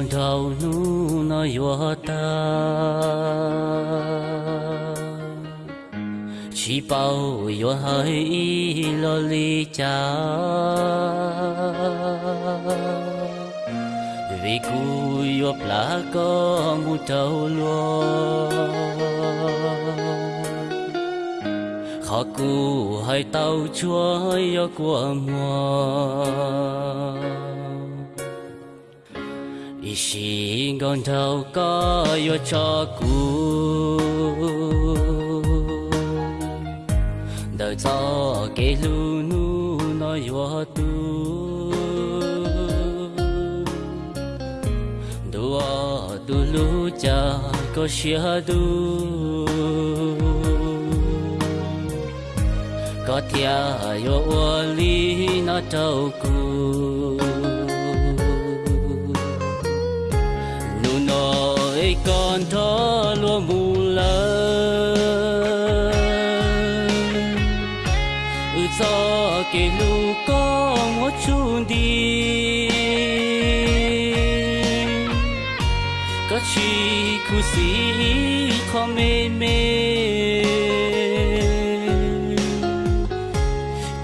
xin đầu nu nó yo ta. Chỉ bao yo hơi lo li cha. Vì cu yo pla có mu tàu luôn khó cu hai tàu chúa yo của mùa ý xin con thâu có yo cho cu đời cho cái lu nu nó yo tu đua tu lu cha có xia tu có thia yo li na trâu ku nói còn thó lúa mù lơ ừ gió kể lu có một chút đi. Có chi khu sĩ khó mê mê.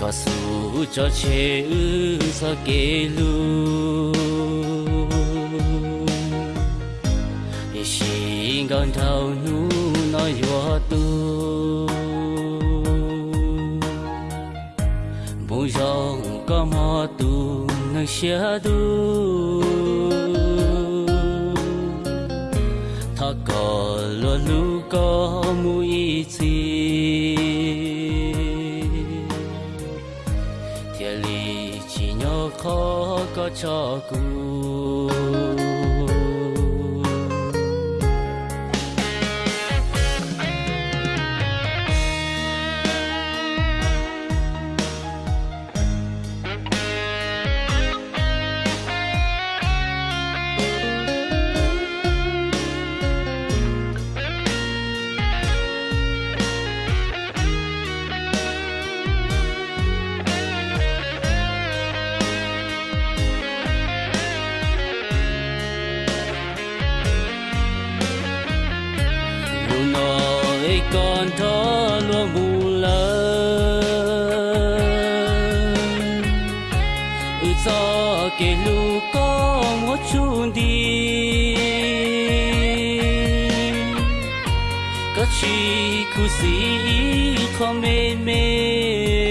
Có su cho chế ư, gió kể lu còn thầu nu nói yo tu. Bu rong có mò tu nơi xia tu. Thọ có lo lu có mùi chi. Thiệt lý chỉ nhớ khó có cho cùng nói còn thó lúa mù lơ Ừ do kể lu có một chút đi. Có chi khu sĩ khó mê mê.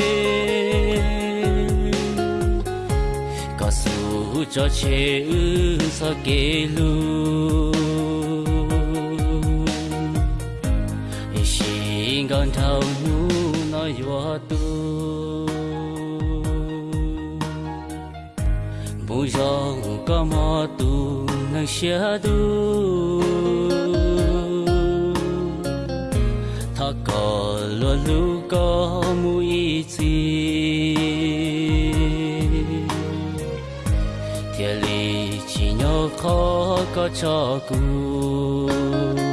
Có su cho chê ư cho kể lu xin con nu nói yo tu. Bu rong có mò tu nang xia tu. Thọ có lo lu có mùi chi. Thiệt lý chỉ nhỏ khó có cho cùng